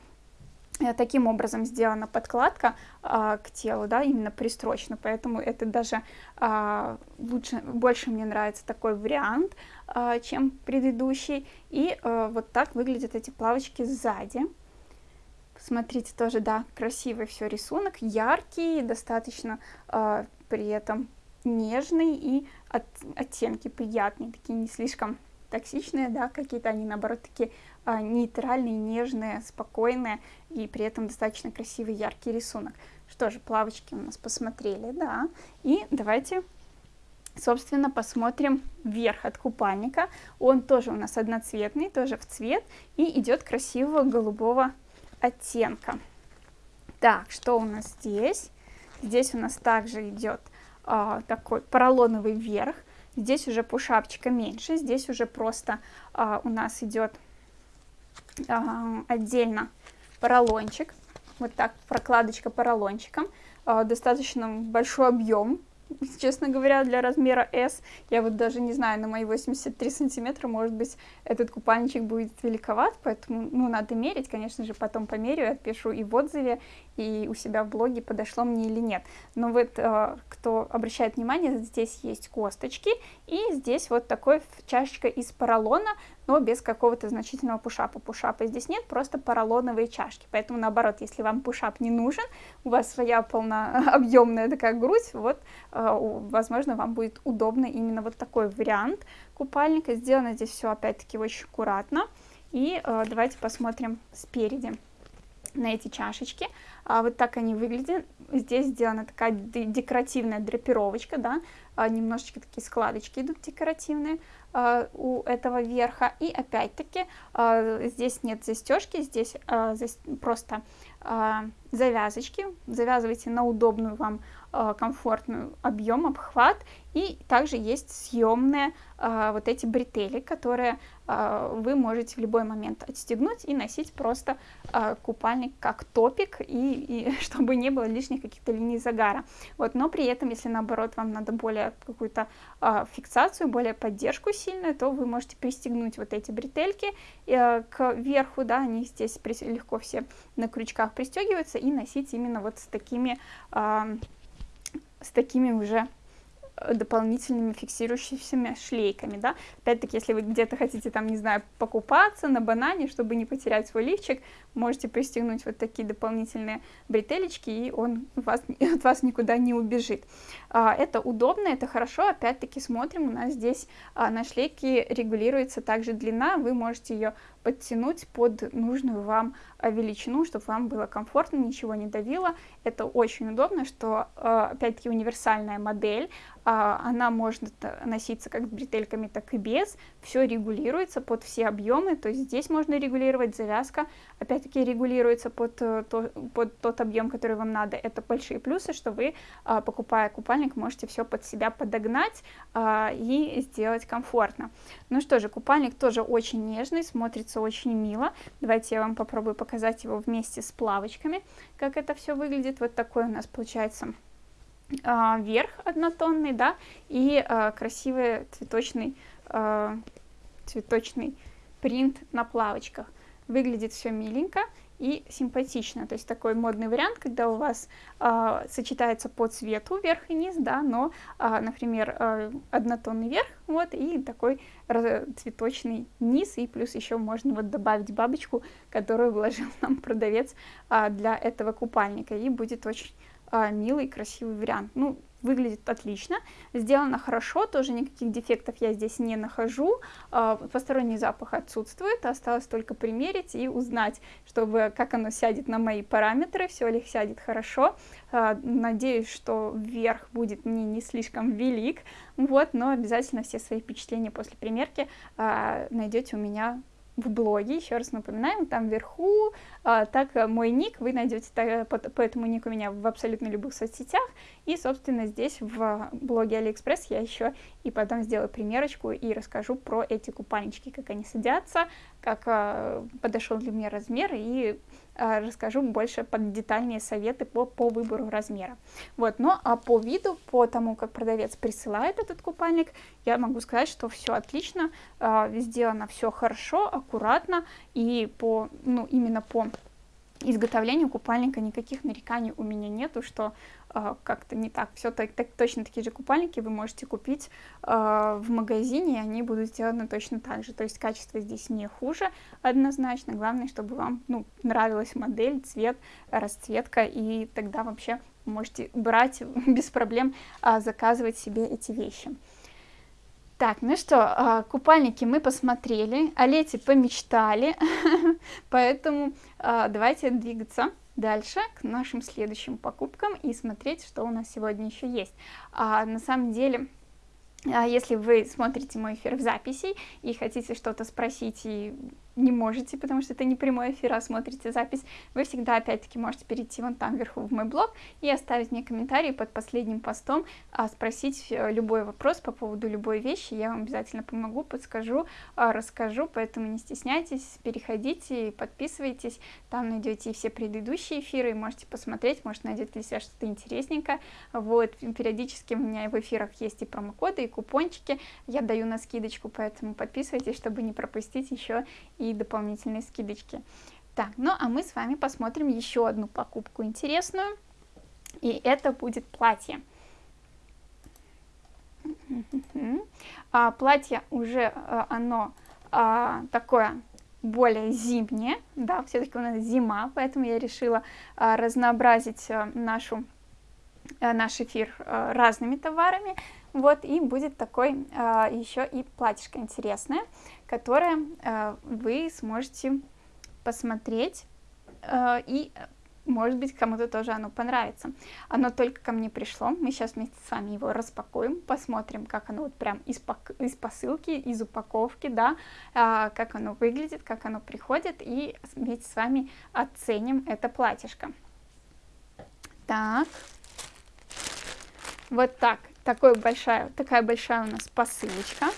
э, таким образом сделана подкладка а, к телу, да, именно пристрочно, поэтому это даже а, лучше, больше мне нравится такой вариант, а, чем предыдущий. И а, вот так выглядят эти плавочки сзади. Смотрите, тоже, да, красивый все рисунок, яркий, достаточно э, при этом нежный и от, оттенки приятные, такие не слишком токсичные, да, какие-то они, наоборот, такие э, нейтральные, нежные, спокойные и при этом достаточно красивый, яркий рисунок. Что же, плавочки у нас посмотрели, да, и давайте собственно, посмотрим вверх от купальника. Он тоже у нас одноцветный, тоже в цвет, и идет красивого голубого оттенка. Так, что у нас здесь? Здесь у нас также идет а, такой поролоновый верх. Здесь уже пушапчика меньше. Здесь уже просто а, у нас идет а, отдельно поролончик. Вот так прокладочка поролончиком. А, достаточно большой объем честно говоря, для размера S. Я вот даже не знаю, на мои 83 сантиметра, может быть, этот купальничек будет великоват, поэтому, ну, надо мерить, конечно же, потом померю, отпишу и в отзыве, и у себя в блоге, подошло мне или нет. Но вот, э, кто обращает внимание, здесь есть косточки, и здесь вот такой чашечка из поролона, но без какого-то значительного пушапа. Пушапа здесь нет, просто поролоновые чашки. Поэтому, наоборот, если вам пушап не нужен, у вас своя полнообъемная такая грудь, вот, э, возможно, вам будет удобно именно вот такой вариант купальника. Сделано здесь все, опять-таки, очень аккуратно. И э, давайте посмотрим спереди. на эти чашечки. А, вот так они выглядят. Здесь сделана такая декоративная драпировочка, да, а, немножечко такие складочки идут декоративные у этого верха. И опять-таки а, здесь нет застежки, здесь за, просто завязочки. Завязывайте на удобную вам комфортную объем, обхват. И также есть съемные а, вот эти бретели, которые а, вы можете в любой момент отстегнуть и носить просто а, купальник как топик, и, и чтобы не было лишних каких-то линий загара. Вот, но при этом, если наоборот вам надо более какую-то а, фиксацию, более поддержку сильную, то вы можете пристегнуть вот эти бретельки а, к верху, да, они здесь легко все на крючках пристегиваются, и носить именно вот с такими, а, с такими уже дополнительными фиксирующимися шлейками, да. Опять-таки, если вы где-то хотите, там, не знаю, покупаться на банане, чтобы не потерять свой лифчик, можете пристегнуть вот такие дополнительные бретелечки, и он вас, от вас никуда не убежит. А, это удобно, это хорошо, опять-таки смотрим, у нас здесь а, на шлейке регулируется также длина, вы можете ее подтянуть под нужную вам а, величину, чтобы вам было комфортно, ничего не давило. Это очень удобно, что, а, опять-таки, универсальная модель, а, она может носиться как с бретельками, так и без, все регулируется под все объемы, то есть здесь можно регулировать завязка, опять-таки регулируется под, э, то, под тот объем, который вам надо. Это большие плюсы, что вы, покупая купальник, можете все под себя подогнать и сделать комфортно. Ну что же, купальник тоже очень нежный, смотрится очень мило. Давайте я вам попробую показать его вместе с плавочками, как это все выглядит. Вот такой у нас получается а, верх однотонный, да, и а, красивый цветочный, а, цветочный принт на плавочках. Выглядит все миленько и симпатично. То есть такой модный вариант, когда у вас э, сочетается по цвету верх и низ, да, но, э, например, э, однотонный верх, вот, и такой цветочный низ, и плюс еще можно вот добавить бабочку, которую вложил нам продавец э, для этого купальника, и будет очень э, милый, красивый вариант. Ну, выглядит отлично, сделано хорошо, тоже никаких дефектов я здесь не нахожу, а, посторонний запах отсутствует, осталось только примерить и узнать, чтобы как оно сядет на мои параметры, все ли сядет хорошо, а, надеюсь, что верх будет мне не слишком велик, вот, но обязательно все свои впечатления после примерки а, найдете у меня в блоге, еще раз напоминаем, там вверху, а, так э, мой ник, вы найдете так, по, по этому нику меня в абсолютно любых соцсетях, и, собственно, здесь в блоге Алиэкспресс я еще и потом сделаю примерочку и расскажу про эти купальнички, как они садятся, как а, подошел для меня размер, и расскажу больше под детальные советы по, по выбору размера. Вот, но а по виду, по тому, как продавец присылает этот купальник, я могу сказать, что все отлично, а, сделано все хорошо, аккуратно, и по, ну, именно по изготовлению купальника никаких нареканий у меня нету, что э, как-то не так. Все так, так, точно такие же купальники вы можете купить э, в магазине, и они будут сделаны точно так же. То есть качество здесь не хуже однозначно. Главное, чтобы вам ну, нравилась модель, цвет, расцветка, и тогда вообще можете брать без проблем, э, заказывать себе эти вещи. Так, ну что, а, купальники мы посмотрели, о лете помечтали, поэтому а, давайте двигаться дальше к нашим следующим покупкам и смотреть, что у нас сегодня еще есть. А, на самом деле, если вы смотрите мой эфир в записи и хотите что-то спросить и не можете, потому что это не прямой эфир, а смотрите запись, вы всегда опять-таки можете перейти вон там вверху в мой блог и оставить мне комментарий под последним постом, а, спросить э, любой вопрос по поводу любой вещи, я вам обязательно помогу, подскажу, а, расскажу, поэтому не стесняйтесь, переходите, подписывайтесь, там найдете все предыдущие эфиры, можете посмотреть, может найдете для себя что-то интересненькое, вот, периодически у меня в эфирах есть и промокоды, и купончики, я даю на скидочку, поэтому подписывайтесь, чтобы не пропустить еще дополнительные скидочки. Так, ну а мы с вами посмотрим еще одну покупку интересную, и это будет платье. А, платье уже а, оно а, такое более зимнее, да, все-таки у нас зима, поэтому я решила а, разнообразить а, нашу, а, наш эфир а, разными товарами. Вот, и будет такой а, еще и платьишко интересное, которое а, вы сможете посмотреть э, и может быть, кому-то тоже оно понравится. Оно только ко мне пришло. Мы сейчас вместе с вами его распакуем, посмотрим, как оно вот прям из, пок из посылки, из упаковки, да, а, как оно выглядит, как оно приходит, и вместе с вами оценим это платьишко. Так. Вот так. Такой большая, такая большая у нас посылочка.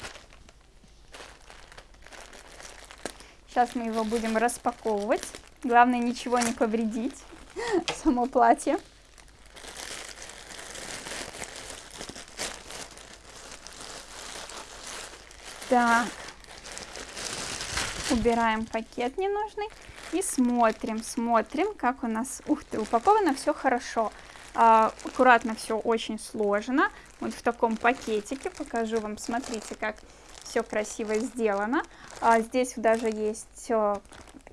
Сейчас мы его будем распаковывать. Главное ничего не повредить. само платье. Так, убираем пакет ненужный и смотрим, смотрим, как у нас, ух ты, упаковано все хорошо. А, аккуратно все очень сложно. Вот в таком пакетике покажу вам, смотрите, как все красиво сделано. А, здесь даже есть э,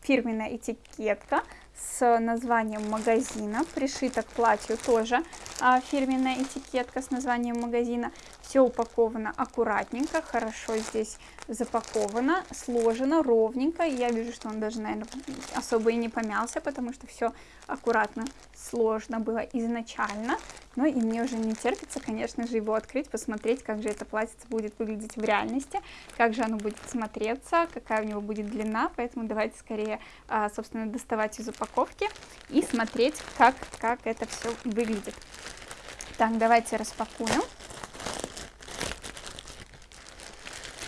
фирменная этикетка с названием магазина, пришита к платью тоже а, фирменная этикетка с названием магазина. Все упаковано аккуратненько, хорошо здесь запаковано, сложено ровненько. Я вижу, что он даже, наверное, особо и не помялся, потому что все аккуратно сложно было изначально. Но и мне уже не терпится, конечно же, его открыть, посмотреть, как же это платье будет выглядеть в реальности, как же оно будет смотреться, какая у него будет длина. Поэтому давайте скорее, а, собственно, доставать из упаковки и смотреть, как, как это все выглядит. Так, давайте распакуем.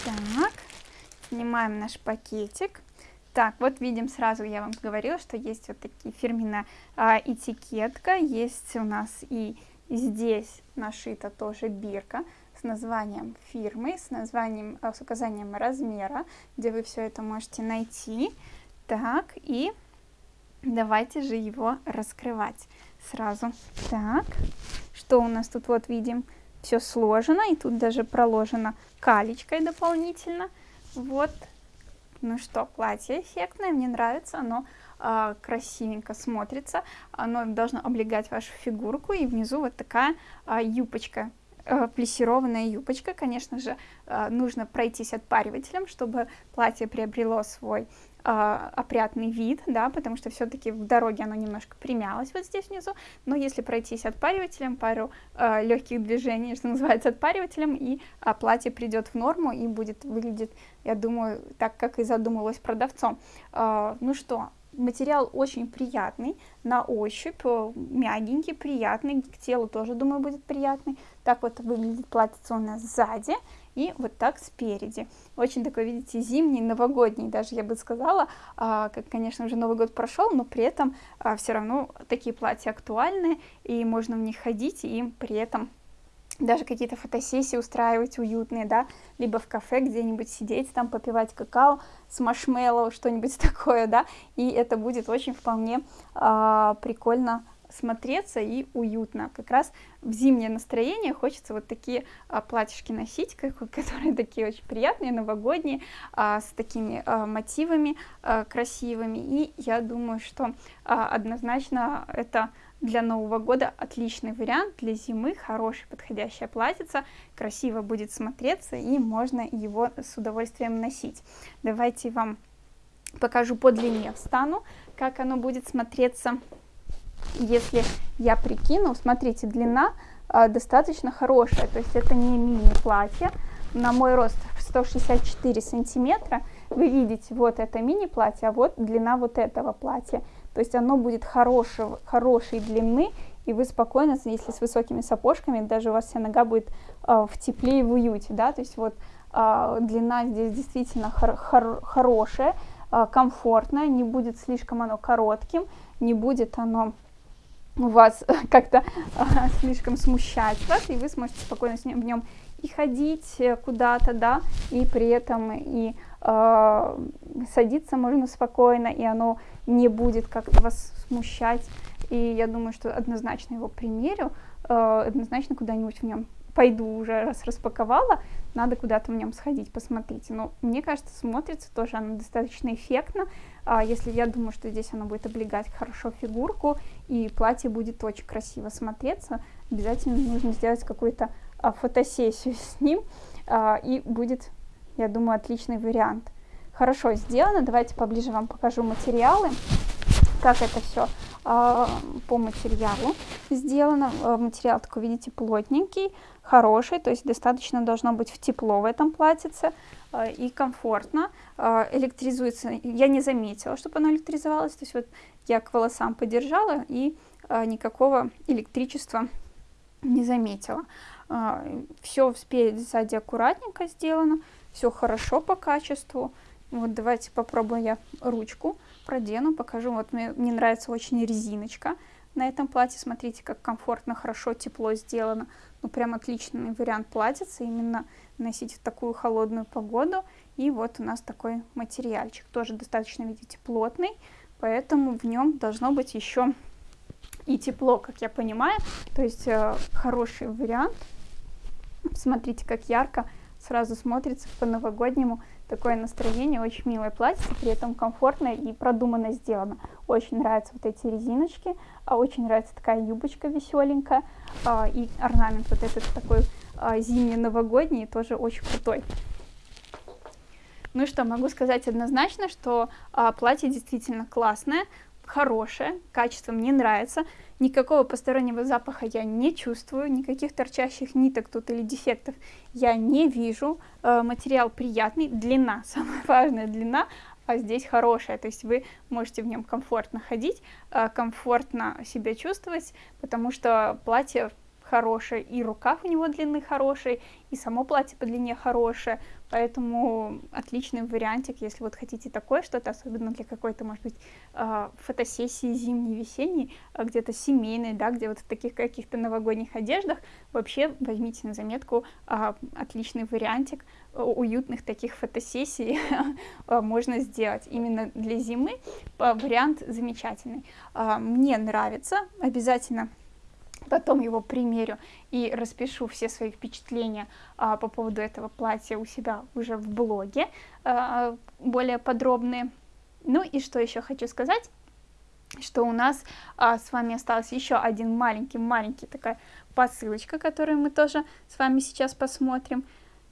Так, снимаем наш пакетик. Так, вот видим сразу, я вам говорила, что есть вот такие фирменная а, этикетка, есть у нас и здесь нашита тоже бирка с названием фирмы, с названием, а, с указанием размера, где вы все это можете найти. Так, и давайте же его раскрывать сразу. Так, что у нас тут вот видим? Все сложено, и тут даже проложено калечкой дополнительно. Вот, ну что, платье эффектное, мне нравится, оно э, красивенько смотрится, оно должно облегать вашу фигурку, и внизу вот такая э, юбочка, плессированная юбочка, конечно же, э, нужно пройтись отпаривателем, чтобы платье приобрело свой э, опрятный вид, да, потому что все-таки в дороге оно немножко примялось вот здесь внизу, но если пройтись отпаривателем, пару э, легких движений, что называется, отпаривателем, и э, платье придет в норму и будет выглядеть, я думаю, так, как и задумывалось продавцом. Э, ну что, материал очень приятный на ощупь, э, мягенький, приятный, к телу тоже, думаю, будет приятный. Так вот выглядит платье у нас сзади и вот так спереди. Очень такой, видите, зимний, новогодний, даже я бы сказала, а, как, конечно, уже Новый год прошел, но при этом а, все равно такие платья актуальны, и можно в них ходить, и при этом даже какие-то фотосессии устраивать уютные, да, либо в кафе где-нибудь сидеть, там попивать какао с маршмеллоу, что-нибудь такое, да, и это будет очень вполне а, прикольно смотреться и уютно. Как раз в зимнее настроение хочется вот такие а, платьишки носить, как, которые такие очень приятные, новогодние, а, с такими а, мотивами а, красивыми. И я думаю, что а, однозначно это для Нового года отличный вариант, для зимы хороший подходящая платьица, красиво будет смотреться и можно его с удовольствием носить. Давайте вам покажу по длине встану, как оно будет смотреться если я прикину, смотрите, длина э, достаточно хорошая, то есть это не мини-платье. На мой рост 164 сантиметра, вы видите, вот это мини-платье, а вот длина вот этого платья. То есть оно будет хорошего, хорошей длины, и вы спокойно, если с высокими сапожками, даже у вас вся нога будет э, в тепле и в уюте, да, то есть вот э, длина здесь действительно хор хор хорошая, э, комфортная, не будет слишком оно коротким, не будет оно вас как-то а, слишком смущать вас, и вы сможете спокойно с ним, в нем и ходить э, куда-то, да, и при этом и э, садиться можно спокойно, и оно не будет как-то вас смущать. И я думаю, что однозначно его примерю, э, однозначно куда-нибудь в нем пойду уже, раз распаковала, надо куда-то в нем сходить, посмотрите. Но мне кажется, смотрится тоже оно достаточно эффектно, если я думаю, что здесь оно будет облегать хорошо фигурку, и платье будет очень красиво смотреться, обязательно нужно сделать какую-то а, фотосессию с ним, а, и будет, я думаю, отличный вариант. Хорошо сделано, давайте поближе вам покажу материалы как это все а, по материалу сделано. А, материал такой, видите, плотненький, хороший, то есть достаточно должно быть в тепло в этом платьице а, и комфортно. Электризуется, я не заметила, чтобы оно электризовалось, то есть вот я к волосам подержала и никакого электричества не заметила. Все спереди, сзади аккуратненько сделано, все хорошо по качеству. Вот давайте попробую я ручку продену, покажу. Вот мне, мне нравится очень резиночка на этом платье. Смотрите, как комфортно, хорошо, тепло сделано. Ну, прям отличный вариант платьица, именно носить в такую холодную погоду. И вот у нас такой материальчик, тоже достаточно, видите, плотный, поэтому в нем должно быть еще и тепло, как я понимаю. То есть э, хороший вариант. Смотрите, как ярко сразу смотрится по-новогоднему такое настроение, очень милое платье, при этом комфортное и продуманно сделано. Очень нравятся вот эти резиночки, а очень нравится такая юбочка веселенькая, а, и орнамент вот этот такой а, зимний-новогодний, тоже очень крутой. Ну и что, могу сказать однозначно, что платье действительно классное, хорошее, качество мне нравится, никакого постороннего запаха я не чувствую, никаких торчащих ниток тут или дефектов я не вижу, э, материал приятный, длина, самая важная длина, а здесь хорошая, то есть вы можете в нем комфортно ходить, э, комфортно себя чувствовать, потому что платье хорошее, и рукав у него длины хороший, и само платье по длине хорошее, поэтому отличный вариантик, если вот хотите такое что-то, особенно для какой-то, может быть, а, фотосессии зимней, весенней, а, где-то семейной, да, где вот в таких каких-то новогодних одеждах, вообще возьмите на заметку а, отличный вариантик уютных таких фотосессий можно сделать именно для зимы, вариант замечательный. Мне нравится, обязательно потом его примерю и распишу все свои впечатления а, по поводу этого платья у себя уже в блоге, а, более подробные. Ну и что еще хочу сказать, что у нас а, с вами остался еще один маленький-маленький такая посылочка, которую мы тоже с вами сейчас посмотрим.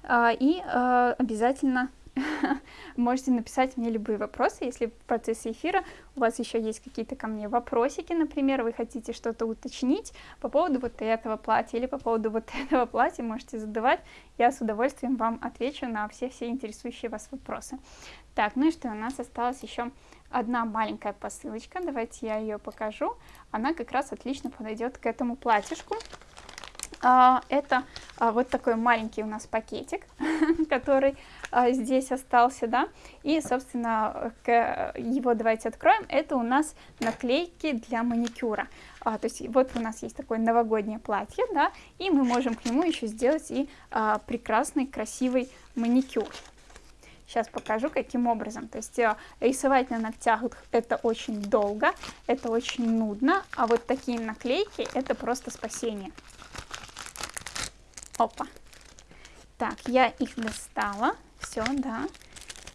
А, и а, обязательно можете написать мне любые вопросы, если в процессе эфира у вас еще есть какие-то ко мне вопросики, например, вы хотите что-то уточнить по поводу вот этого платья или по поводу вот этого платья, можете задавать, я с удовольствием вам отвечу на все-все интересующие вас вопросы. Так, ну и что, у нас осталась еще одна маленькая посылочка, давайте я ее покажу, она как раз отлично подойдет к этому платьишку. А, это а, вот такой маленький у нас пакетик, который а, здесь остался, да, и, собственно, его давайте откроем, это у нас наклейки для маникюра, то есть вот у нас есть такое новогоднее платье, да, и мы можем к нему еще сделать и прекрасный, красивый маникюр. Сейчас покажу, каким образом. То есть э, рисовать на ногтях это очень долго, это очень нудно, а вот такие наклейки это просто спасение. Опа. Так, я их достала. Все, да.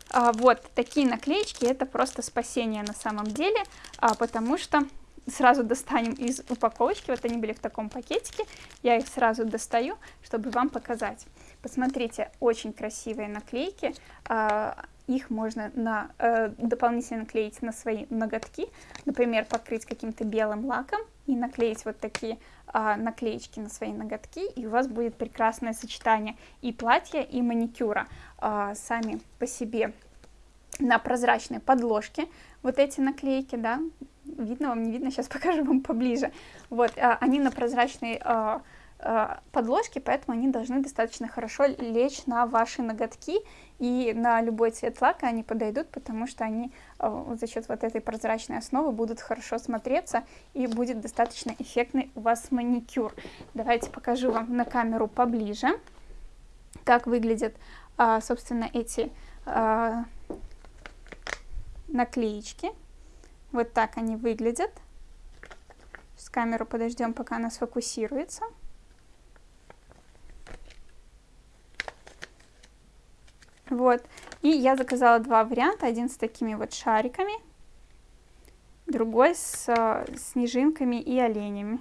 А, вот такие наклеечки это просто спасение на самом деле, а, потому что сразу достанем из упаковочки, вот они были в таком пакетике, я их сразу достаю, чтобы вам показать. Посмотрите, очень красивые наклейки, а, их можно на, э, дополнительно наклеить на свои ноготки, например, покрыть каким-то белым лаком и наклеить вот такие а, наклеечки на свои ноготки, и у вас будет прекрасное сочетание и платья, и маникюра. А, сами по себе на прозрачной подложке вот эти наклейки, да, видно вам, не видно, сейчас покажу вам поближе. Вот, а, они на прозрачной а, а, подложки, поэтому они должны достаточно хорошо лечь на ваши ноготки, и на любой цвет лака они подойдут, потому что они а, за счет вот этой прозрачной основы будут хорошо смотреться, и будет достаточно эффектный у вас маникюр. Давайте покажу вам на камеру поближе, как выглядят, а, собственно, эти наклеечки. Вот так они выглядят. С камеру подождем, пока она сфокусируется. Вот. И я заказала два варианта. Один с такими вот шариками, другой с э, снежинками и оленями.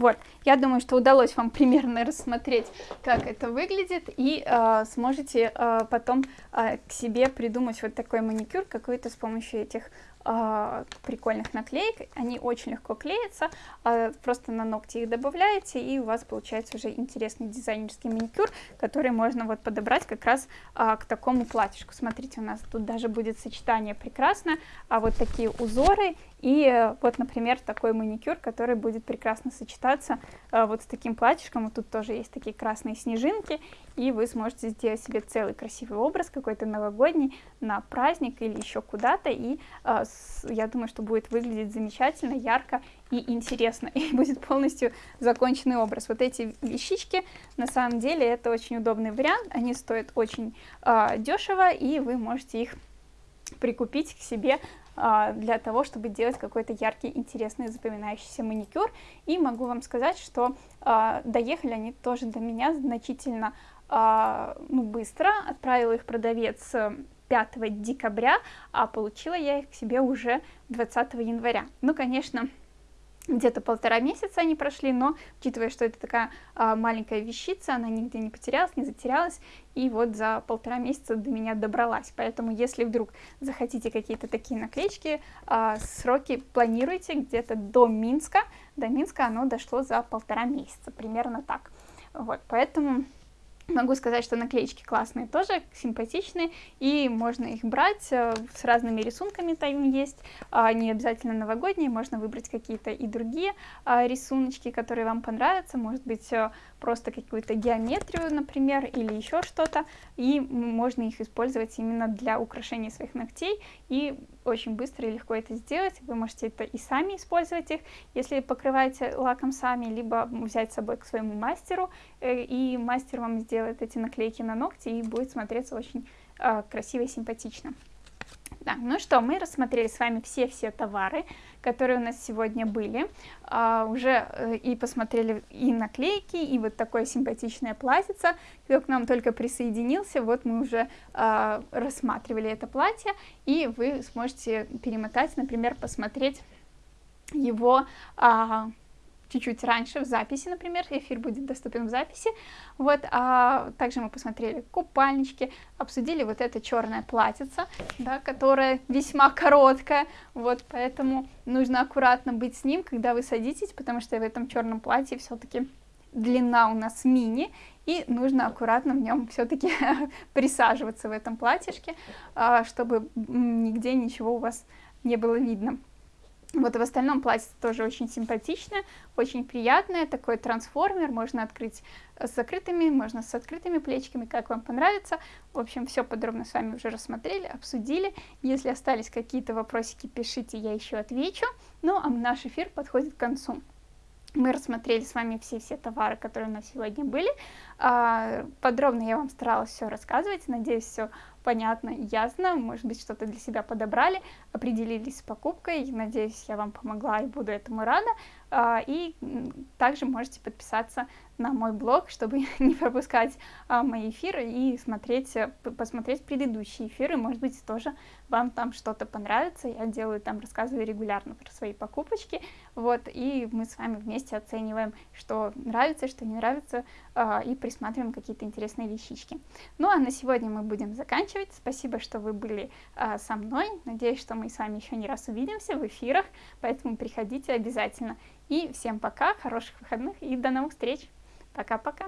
Вот, я думаю, что удалось вам примерно рассмотреть, как это выглядит, и э, сможете э, потом э, к себе придумать вот такой маникюр какой-то с помощью этих э, прикольных наклеек. Они очень легко клеятся, э, просто на ногти их добавляете, и у вас получается уже интересный дизайнерский маникюр, который можно вот подобрать как раз э, к такому платьишку. Смотрите, у нас тут даже будет сочетание прекрасно, а вот такие узоры и э, вот, например, такой маникюр, который будет прекрасно сочетаться э, вот с таким платьишком. Вот тут тоже есть такие красные снежинки, и вы сможете сделать себе целый красивый образ, какой-то новогодний, на праздник или еще куда-то. И э, я думаю, что будет выглядеть замечательно, ярко и интересно. И будет полностью законченный образ. Вот эти вещички, на самом деле, это очень удобный вариант. Они стоят очень дешево, и вы можете их прикупить к себе для того, чтобы делать какой-то яркий, интересный, запоминающийся маникюр. И могу вам сказать, что а, доехали они тоже до меня значительно а, ну, быстро. Отправила их продавец 5 декабря, а получила я их к себе уже 20 января. Ну, конечно, где-то полтора месяца они прошли, но учитывая, что это такая а, маленькая вещица, она нигде не потерялась, не затерялась, и вот за полтора месяца до меня добралась. Поэтому, если вдруг захотите какие-то такие наклеечки, а, сроки планируйте где-то до Минска. До Минска оно дошло за полтора месяца, примерно так. Вот, поэтому Могу сказать, что наклеечки классные тоже, симпатичные, и можно их брать э, с разными рисунками, там есть, а, не обязательно новогодние, можно выбрать какие-то и другие а, рисуночки, которые вам понравятся, может быть, э, просто какую-то геометрию, например, или еще что-то, и можно их использовать именно для украшения своих ногтей, и очень быстро и легко это сделать, вы можете это и сами использовать их, если покрываете лаком сами, либо взять с собой к своему мастеру, э, и мастер вам сделает эти наклейки на ногти, и будет смотреться очень э, красиво и симпатично. Да, ну что, мы рассмотрели с вами все-все товары, которые у нас сегодня были. А, уже э, и посмотрели и наклейки, и вот такое симпатичное платьице. Кто к нам только присоединился, вот мы уже а, рассматривали это платье, и вы сможете перемотать, например, посмотреть его а, чуть-чуть раньше в записи, например, эфир будет доступен в записи. Вот, а также мы посмотрели купальнички, обсудили вот это черное платьице, да, которое весьма короткое, вот, поэтому нужно аккуратно быть с ним, когда вы садитесь, потому что в этом черном платье все-таки длина у нас мини, и нужно аккуратно в нем все-таки присаживаться в этом платьишке, а, чтобы нигде ничего у вас не было видно. Вот в остальном платье тоже очень симпатичное, очень приятное, такой трансформер, можно открыть с закрытыми, можно с открытыми плечиками, как вам понравится. В общем, все подробно с вами уже рассмотрели, обсудили. Если остались какие-то вопросики, пишите, я еще отвечу. Ну, а наш эфир подходит к концу. Мы рассмотрели с вами все-все товары, которые у нас сегодня были. А, подробно я вам старалась все рассказывать, надеюсь, все понятно и ясно, может быть, что-то для себя подобрали, определились с покупкой, надеюсь, я вам помогла и буду этому рада. А, и также можете подписаться на мой блог, чтобы не пропускать а, мои эфиры и смотреть, э, посмотреть предыдущие эфиры, может быть, тоже вам там что-то понравится, я делаю там, рассказываю регулярно про свои покупочки, вот, и мы с вами вместе оцениваем, что нравится, что не нравится, а, и присматриваем какие-то интересные вещички. Ну, а на сегодня мы будем заканчивать, спасибо, что вы были со мной, надеюсь, что мы с вами еще не раз увидимся в эфирах, поэтому приходите обязательно. И всем пока, хороших выходных и до новых встреч. Пока-пока.